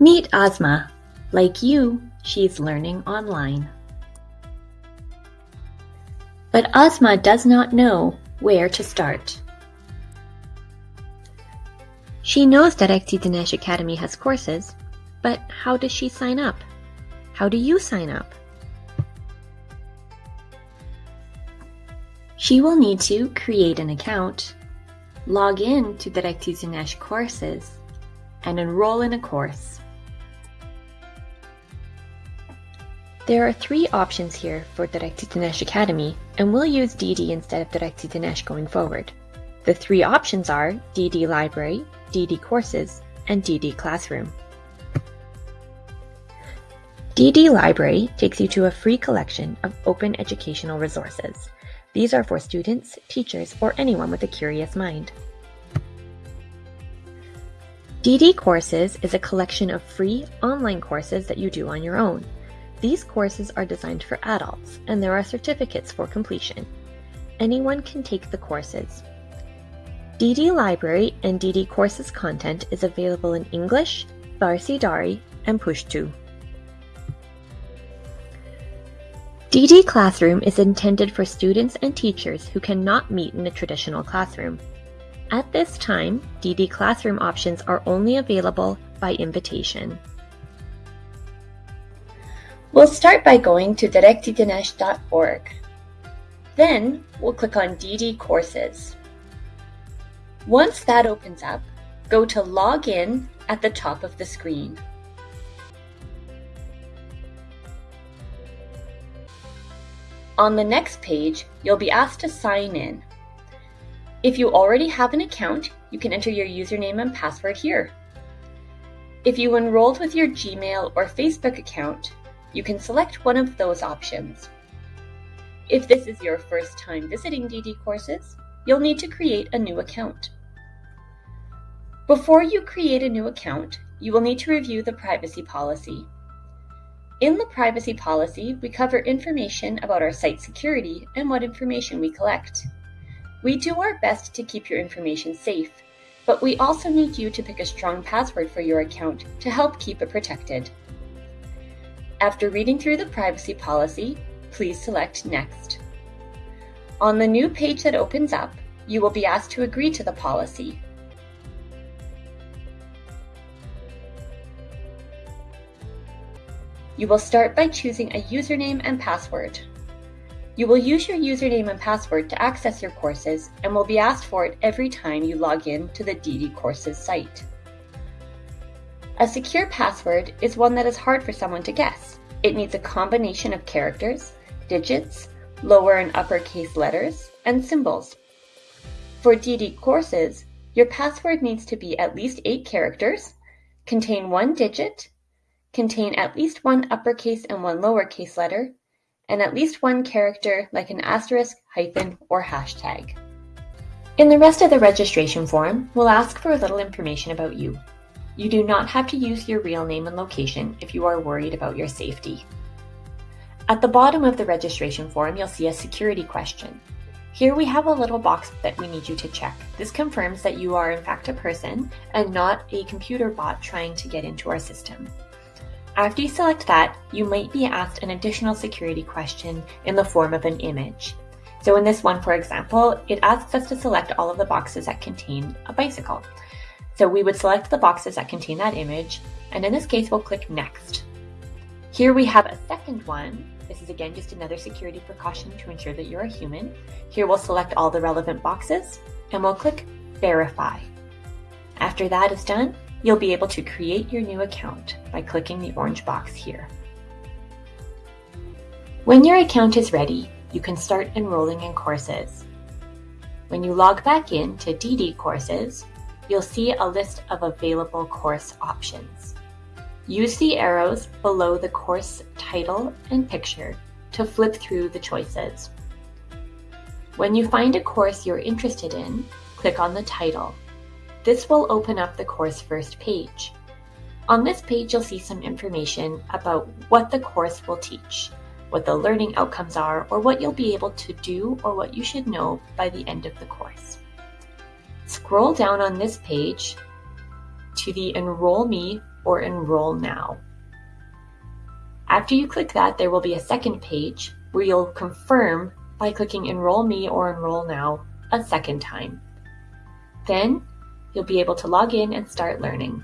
Meet Ozma. Like you, she's learning online. But Ozma does not know where to start. She knows that XD Dinesh Academy has courses, but how does she sign up? How do you sign up? She will need to create an account, log in to Darakht-e Danesh courses, and enroll in a course. There are three options here for Darakht-e Danesh Academy, and we'll use DD instead of Darakht-e Danesh going forward. The three options are DD Library, DD Courses, and DD Classroom. DD Library takes you to a free collection of open educational resources. These are for students, teachers, or anyone with a curious mind. DD Courses is a collection of free online courses that you do on your own. These courses are designed for adults, and there are certificates for completion. Anyone can take the courses. DD Library and DD Courses content is available in English, Farsi Dari, and Pushtu. DD Classroom is intended for students and teachers who cannot meet in a traditional classroom. At this time, DD Classroom options are only available by invitation. We'll start by going to darakhtdanesh.org. Then we'll click on DD Courses. Once that opens up, go to Login at the top of the screen. On the next page, you'll be asked to sign in. If you already have an account, you can enter your username and password here. If you enrolled with your Gmail or Facebook account, you can select one of those options. If this is your first time visiting DD courses, you'll need to create a new account. Before you create a new account, you will need to review the privacy policy. In the privacy policy, we cover information about our site security and what information we collect. We do our best to keep your information safe, but we also need you to pick a strong password for your account to help keep it protected. After reading through the privacy policy, please select Next. On the new page that opens up, you will be asked to agree to the policy. You will start by choosing a username and password. You will use your username and password to access your courses and will be asked for it every time you log in to the DD Courses site. A secure password is one that is hard for someone to guess. It needs a combination of characters, digits, lower and uppercase letters, and symbols. For DD courses, your password needs to be at least 8 characters, contain one digit, contain at least one uppercase and one lowercase letter, and at least one character like an asterisk, hyphen, or hashtag. In the rest of the registration form, we'll ask for a little information about you. You do not have to use your real name and location if you are worried about your safety. At the bottom of the registration form, you'll see a security question. Here we have a little box that we need you to check. This confirms that you are in fact a person and not a computer bot trying to get into our system. After you select that, you might be asked an additional security question in the form of an image. So in this one, for example, it asks us to select all of the boxes that contain a bicycle. So we would select the boxes that contain that image, and in this case, we'll click Next. Here we have a second one. This is again just another security precaution to ensure that you're a human. Here we'll select all the relevant boxes, and we'll click Verify. After that is done, You'll be able to create your new account by clicking the orange box here. When your account is ready, you can start enrolling in courses. When you log back in to DD Courses, you'll see a list of available course options. Use the arrows below the course title and picture to flip through the choices. When you find a course you're interested in, click on the title this will open up the course first page. On this page, you'll see some information about what the course will teach, what the learning outcomes are, or what you'll be able to do or what you should know by the end of the course. Scroll down on this page to the Enroll Me or Enroll Now. After you click that, there will be a second page where you'll confirm by clicking Enroll Me or Enroll Now a second time. Then you'll be able to log in and start learning.